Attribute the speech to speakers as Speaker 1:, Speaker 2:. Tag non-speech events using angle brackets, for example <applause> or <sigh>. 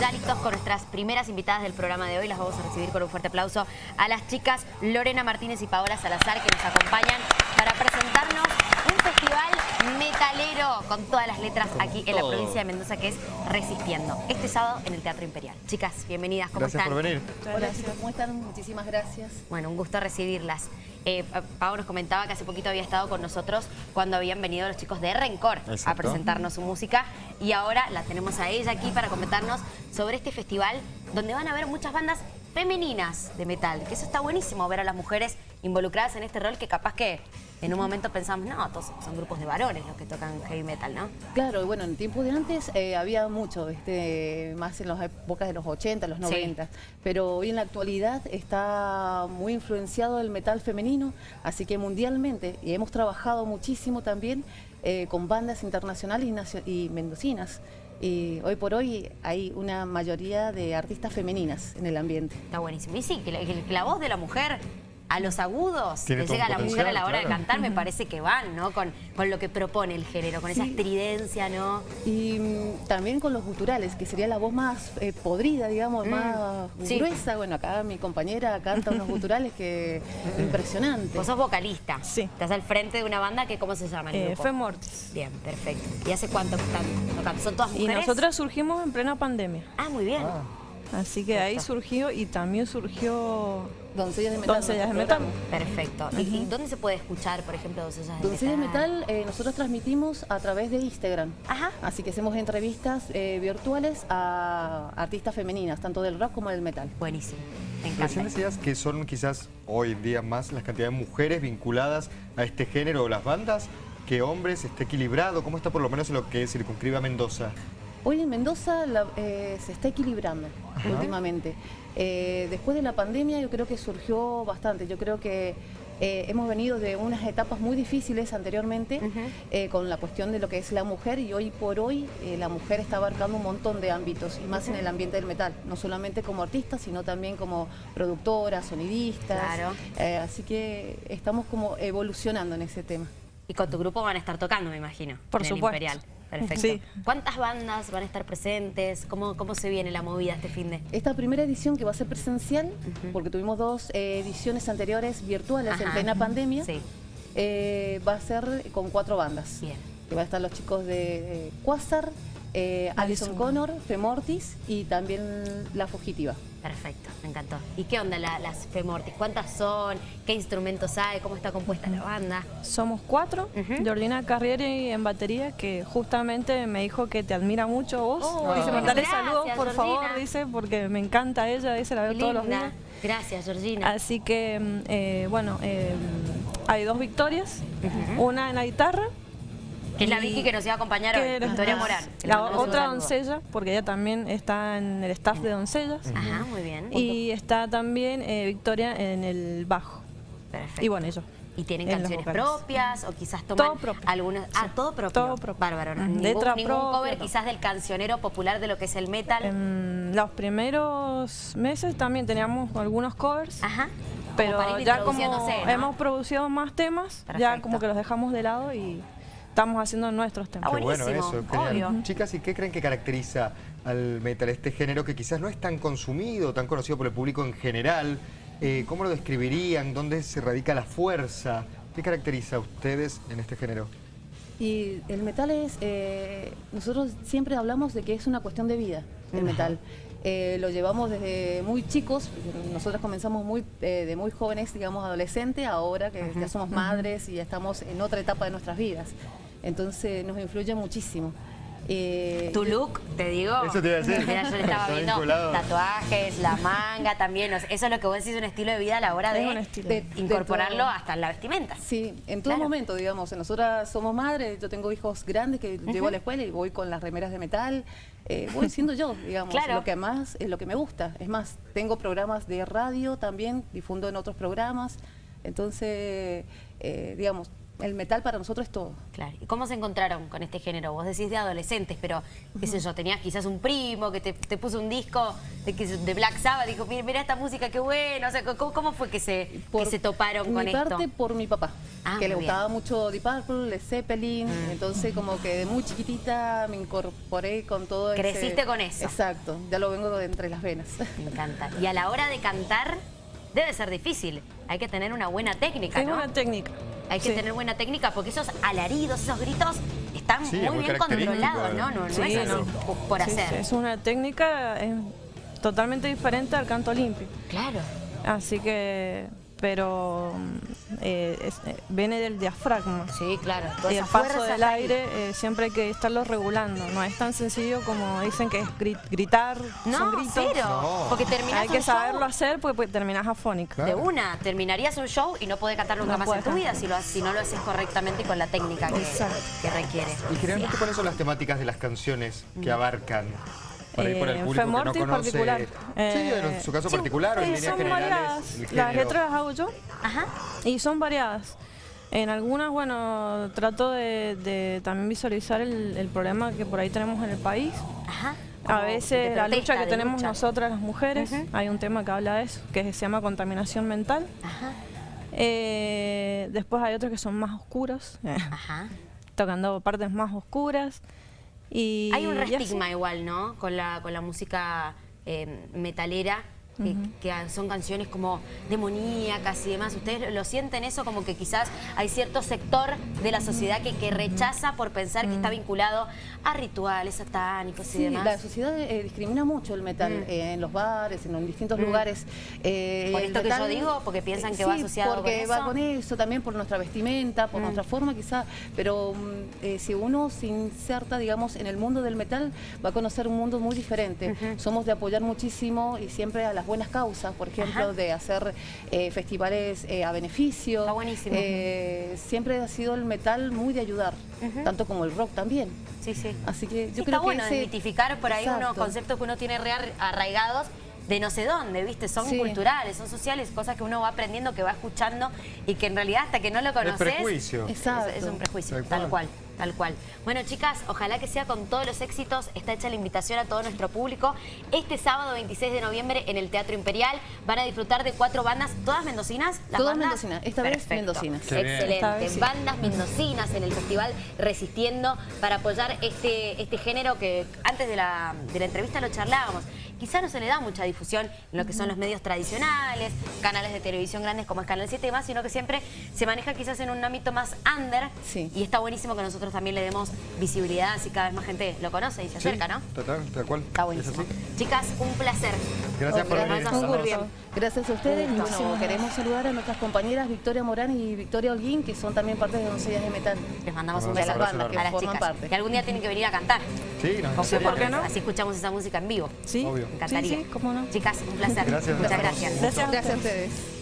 Speaker 1: ya listos con nuestras primeras invitadas del programa de hoy. Las vamos a recibir con un fuerte aplauso a las chicas Lorena Martínez y Paola Salazar que nos acompañan para presentarnos metalero con todas las letras aquí en la provincia de Mendoza que es Resistiendo. Este sábado en el Teatro Imperial. Chicas, bienvenidas, ¿cómo
Speaker 2: gracias
Speaker 1: están?
Speaker 2: por venir.
Speaker 3: Hola chicos, ¿cómo están? Muchísimas gracias.
Speaker 1: Bueno, un gusto recibirlas. Eh, Pau nos comentaba que hace poquito había estado con nosotros cuando habían venido los chicos de Rencor a presentarnos su música y ahora la tenemos a ella aquí para comentarnos sobre este festival donde van a ver muchas bandas femeninas de metal, que eso está buenísimo ver a las mujeres involucradas en este rol que capaz que en un momento pensamos, no, todos son grupos de varones los que tocan heavy metal, ¿no?
Speaker 3: Claro, bueno, en tiempos de antes eh, había mucho, este, más en las épocas de los 80, los 90, pero hoy en la actualidad está muy influenciado el metal femenino, así que mundialmente, y hemos trabajado muchísimo también eh, con bandas internacionales y, y mendocinas. Y hoy por hoy hay una mayoría de artistas femeninas en el ambiente.
Speaker 1: Está buenísimo. Y sí, que la, que la voz de la mujer a los agudos que llega la mujer a la hora de cantar, me parece que van, ¿no? Con, con lo que propone el género, con esa estridencia, ¿no?
Speaker 3: Y mm, también con los guturales, que sería la voz más eh, podrida, digamos,
Speaker 1: Mm,
Speaker 3: más
Speaker 1: sí.
Speaker 3: gruesa. Bueno, acá mi compañera canta unos <laughs> guturales que impresionantes.
Speaker 1: Vos sos vocalista.
Speaker 4: Sí.
Speaker 1: Estás al frente de una banda que, ¿cómo se llama el
Speaker 4: Eh,
Speaker 1: grupo?
Speaker 4: Femortis.
Speaker 1: Bien, perfecto. ¿Y hace cuánto que están tocando? ¿Son todas
Speaker 4: Y
Speaker 1: mujeres?
Speaker 4: nosotras surgimos en plena pandemia.
Speaker 1: Ah, muy bien.
Speaker 4: Así que ahí surgió y también surgió
Speaker 3: Doncellas de Metal.
Speaker 4: Doncellas de Metal.
Speaker 1: Perfecto. ¿Y, y dónde se puede escuchar, por ejemplo, Doncellas de
Speaker 3: Doncellas de
Speaker 1: Metal?
Speaker 3: Metal eh, nosotros transmitimos a través de Instagram.
Speaker 1: Ajá.
Speaker 3: Así que hacemos entrevistas eh, virtuales a artistas femeninas, tanto del rock como del metal.
Speaker 1: Buenísimo. Me encanta.
Speaker 2: Recién decías que son quizás hoy en día más las cantidades de mujeres vinculadas a este género o las bandas que hombres, esté equilibrado. ¿Cómo está por lo menos en lo que circunscribe a Mendoza?
Speaker 3: Hoy en Mendoza la- eh, se está equilibrando últimamente. Eh, después de la pandemia yo creo que surgió bastante. Yo creo que eh, hemos venido de unas etapas muy difíciles anteriormente eh, con la cuestión de lo que es la mujer y hoy por hoy eh, la mujer está abarcando un montón de ámbitos y más en el ambiente del metal. No solamente como artista, sino también como productora, sonidistas.
Speaker 1: Claro.
Speaker 3: Eh, así que estamos como evolucionando en ese tema.
Speaker 1: Y con tu grupo van a estar tocando, me imagino.
Speaker 4: Por
Speaker 1: en el
Speaker 4: supuesto.
Speaker 1: Imperial. Perfecto.
Speaker 4: Sí.
Speaker 1: ¿Cuántas bandas van a estar presentes? ¿Cómo, cómo se viene la movida este fin de?
Speaker 3: Esta primera edición que va a ser presencial, porque tuvimos dos eh, ediciones anteriores virtuales en
Speaker 1: Ajá.
Speaker 3: plena pandemia,
Speaker 1: Sí.
Speaker 3: eh, va a ser con cuatro bandas.
Speaker 1: Bien.
Speaker 3: Que va a estar los chicos de Quasar, eh, Alison. Connor, Femortis y también La Fugitiva.
Speaker 1: Perfecto, me encantó. ¿Y qué onda la- las Femortis? ¿Cuántas son? ¿Qué instrumentos hay? ¿Cómo está compuesta la banda?
Speaker 4: Somos cuatro,
Speaker 1: Ujú.
Speaker 4: Georgina Carrieri en batería, que justamente me dijo que te admira mucho vos.
Speaker 1: Oh,
Speaker 4: dice, mandale saludos, por
Speaker 1: Georgina.
Speaker 4: favor, dice, porque me encanta ella, dice, la veo todos los días.
Speaker 1: Gracias, Georgina.
Speaker 4: Así que, mm, eh, bueno, eh, hay dos victorias, una en la guitarra.
Speaker 1: Es la Vicky que nos iba a acompañar hoy, Victoria Morán.
Speaker 4: La otra doncella, porque ella también está en el staff de doncellas.
Speaker 1: Ajá, muy bien.
Speaker 4: Y está también eh, Victoria en el bajo.
Speaker 1: Perfecto.
Speaker 4: Y bueno, yo.
Speaker 1: ¿Y tienen
Speaker 4: en
Speaker 1: canciones propias o quizás toman
Speaker 4: Todo propio.
Speaker 1: algunas? Ah, todo propio.
Speaker 4: Todo propio.
Speaker 1: Bárbaro.
Speaker 4: Ujú.
Speaker 1: Ningún,
Speaker 4: Letra
Speaker 1: ningún
Speaker 4: propia,
Speaker 1: cover
Speaker 4: todo.
Speaker 1: quizás del cancionero popular de lo que es el metal.
Speaker 4: En los primeros meses también teníamos algunos covers,
Speaker 1: Ajá.
Speaker 4: Pero ya como
Speaker 1: ¿no?
Speaker 4: hemos producido más temas, ya como que los dejamos de lado y estamos haciendo nuestros temas.
Speaker 1: Ah,
Speaker 2: Qué bueno eso. genial.
Speaker 1: obvio.
Speaker 2: Chicas, ¿y qué creen que caracteriza al metal, este género que quizás no es tan consumido, tan conocido por el público en general? Eh, ¿Cómo lo describirían? ¿Dónde se radica la fuerza? ¿Qué caracteriza a ustedes en este género?
Speaker 3: Y el metal es, eh, nosotros siempre hablamos de que es una cuestión de vida, el metal. Eh, lo llevamos desde muy chicos, nosotros comenzamos muy, eh, de muy jóvenes, digamos adolescentes, ahora que ya somos madres y ya estamos en otra etapa de nuestras vidas. Entonces nos influye muchísimo. Eh,
Speaker 1: Tu look, te digo.
Speaker 2: Eso te iba a decir.
Speaker 1: Mira, yo le estaba viendo
Speaker 2: vinculado.
Speaker 1: tatuajes, la manga también. o sea, Eso es lo que vos decís, un estilo de vida a la hora de, incorporarlo hasta en la vestimenta.
Speaker 3: Sí, en todo
Speaker 1: Claro.
Speaker 3: momento, digamos. Nosotras somos madres, yo tengo hijos grandes que llevo a la escuela y voy con las remeras de metal. eh, voy siendo yo, digamos,
Speaker 1: Claro.
Speaker 3: lo que más es lo que me gusta. Es más, tengo programas de radio también, difundo en otros programas. Entonces, eh, digamos, el metal para nosotros es todo.
Speaker 1: Claro. ¿Y cómo se encontraron con este género? Vos decís de adolescentes, pero qué sé yo, tenías quizás un primo que te, te puso un disco de, Black Sabbath, dijo, mira, mira esta música, qué bueno. O sea, ¿cómo, cómo fue que se, que se toparon con
Speaker 3: mi
Speaker 1: esto?
Speaker 3: parte por mi papá,
Speaker 1: Ah,
Speaker 3: que le gustaba mucho Deep Purple, Led Zeppelin,
Speaker 1: Mm.
Speaker 3: entonces como que de muy chiquitita me incorporé con todo ese-
Speaker 1: Creciste con eso.
Speaker 3: Exacto, ya lo vengo de entre las venas.
Speaker 1: Me encanta. Y a la hora de cantar, debe ser difícil. Hay que tener una buena técnica, ¿no?
Speaker 4: una técnica.
Speaker 1: Hay que
Speaker 4: Sí.
Speaker 1: tener buena técnica porque esos alaridos, esos gritos están
Speaker 2: Sí,
Speaker 1: muy
Speaker 2: muy
Speaker 1: bien controlados, ¿no? No, no
Speaker 4: Sí,
Speaker 1: es así
Speaker 4: no.
Speaker 1: por- por
Speaker 4: Sí, sí,
Speaker 1: hacer.
Speaker 4: es una técnica eh, totalmente diferente al canto limpio.
Speaker 1: Claro.
Speaker 4: Así que, pero mm, eh, es- eh, viene del diafragma.
Speaker 1: Sí, claro.
Speaker 4: Y el paso
Speaker 1: fuerza
Speaker 4: del aire eh, siempre hay que estarlo regulando. No es tan sencillo como dicen que es gri- gritar, son
Speaker 1: No,
Speaker 4: gritos.
Speaker 1: cero.
Speaker 2: No.
Speaker 1: Porque terminás
Speaker 4: Hay que
Speaker 1: show
Speaker 4: saberlo hacer porque pues, terminás afónica.
Speaker 1: de una. Terminarías un show y no podés cantar nunca
Speaker 4: No
Speaker 1: más en tu vida si, lo, ha- si no lo haces correctamente y con la técnica que, que requiere.
Speaker 2: Y generalmente, ¿cuáles son las temáticas de las canciones que abarcan? Por ahí por el
Speaker 4: Eh,
Speaker 2: público que no
Speaker 4: Femortis
Speaker 2: conoce.
Speaker 4: particular.
Speaker 2: Sí,
Speaker 4: Eh,
Speaker 2: en su caso
Speaker 4: sí,
Speaker 2: particular o en
Speaker 4: eh,
Speaker 2: líneas
Speaker 4: son
Speaker 2: generales.
Speaker 4: variadas. Las letras las hago yo
Speaker 1: Ajá.
Speaker 4: y son variadas. En algunas, bueno, trato de, de también visualizar el, el problema que por ahí tenemos en el país.
Speaker 1: Ajá.
Speaker 4: A veces la lucha que tenemos
Speaker 1: lucha.
Speaker 4: nosotras las mujeres,
Speaker 1: Ujú.
Speaker 4: hay un tema que habla de eso, que se llama contaminación mental.
Speaker 1: Ajá.
Speaker 4: Eh, después hay otros que son más oscuros,
Speaker 1: Ajá. <laughs>
Speaker 4: tocando partes más oscuras. Y,
Speaker 1: Hay un
Speaker 4: así.
Speaker 1: restigma igual, ¿no? Con la, con la música eh, metalera, que, que son canciones como demoníacas y demás. ¿Ustedes lo sienten eso? Como que quizás hay cierto sector de la sociedad que, que rechaza por pensar que está vinculado a rituales satánicos y
Speaker 3: Sí,
Speaker 1: demás.
Speaker 3: la sociedad eh, discrimina mucho el metal eh, en los bares, en los distintos lugares. Eh,
Speaker 1: ¿Por esto que yo digo? ¿Porque piensan que va asociado con
Speaker 3: porque va
Speaker 1: eso?
Speaker 3: con eso, también por nuestra vestimenta, por nuestra forma quizá, pero mm, si uno se inserta, digamos, en el mundo del metal, va a conocer un mundo muy diferente. Somos de apoyar muchísimo y siempre a las buenas causas, por ejemplo,
Speaker 1: Ajá.
Speaker 3: de hacer eh, festivales eh, a beneficio.
Speaker 1: Está buenísimo.
Speaker 3: Eh, siempre ha sido el metal muy de ayudar, tanto como el rock también.
Speaker 1: Sí, sí.
Speaker 3: Así que
Speaker 1: Sí,
Speaker 3: yo
Speaker 1: está
Speaker 3: creo que
Speaker 1: bueno
Speaker 3: ese-
Speaker 1: desmitificar por ahí unos conceptos que uno tiene re arraigados de no sé dónde, ¿viste? Son
Speaker 3: Sí.
Speaker 1: culturales, son sociales, cosas que uno va aprendiendo, que va escuchando y que en realidad hasta que no lo conoces...
Speaker 2: prejuicio.
Speaker 1: Es,
Speaker 3: Exacto.
Speaker 1: es un prejuicio,
Speaker 2: Tal
Speaker 1: tal,
Speaker 2: cual.
Speaker 1: Tal cual. Bueno, chicas, ojalá que sea con todos los éxitos. Está hecha la invitación a todo nuestro público. Este sábado 26 de noviembre en el Teatro Imperial van a disfrutar de cuatro bandas, todas mendocinas. ¿Las
Speaker 3: Todas
Speaker 1: bandas?
Speaker 3: mendocinas, esta vez mendocinas.
Speaker 2: Qué.
Speaker 1: Excelente.
Speaker 4: Esta vez sí.
Speaker 1: Bandas mendocinas en el festival Resistiendo para apoyar este, este género que antes de la, de la entrevista lo charlábamos. Quizá no se le da mucha difusión en lo que son los medios tradicionales, canales de televisión grandes como es Canal 7 y más, sino que siempre se maneja quizás en un ámbito más under.
Speaker 3: Sí.
Speaker 1: Y está buenísimo que nosotros también le demos visibilidad, así cada vez más gente lo conoce y se
Speaker 2: Sí,
Speaker 1: acerca, ¿no?
Speaker 2: Total, tal cual.
Speaker 1: Está
Speaker 2: Es
Speaker 1: buenísimo. Chicas, un placer.
Speaker 2: Gracias por venir.
Speaker 1: gusto.
Speaker 3: gusto. Gracias a ustedes. Y bueno, queremos saludar a nuestras compañeras Victoria Morán y Victoria Holguín, que son también parte de Doncellas de Metal.
Speaker 1: Les mandamos un beso
Speaker 2: las bandas que
Speaker 1: a las
Speaker 3: forman
Speaker 1: chicas.
Speaker 3: parte.
Speaker 1: Que algún día tienen que venir a cantar.
Speaker 2: Sí, nos
Speaker 1: Con
Speaker 4: Sí, ¿por qué no?
Speaker 1: Así escuchamos esa música en vivo.
Speaker 4: Sí,
Speaker 2: Obvio.
Speaker 1: Me encantaría.
Speaker 4: Sí, sí, cómo no.
Speaker 1: Chicas, un placer.
Speaker 2: Gracias.
Speaker 1: Muchas gracias.
Speaker 4: Gracias
Speaker 3: Gracias a ustedes.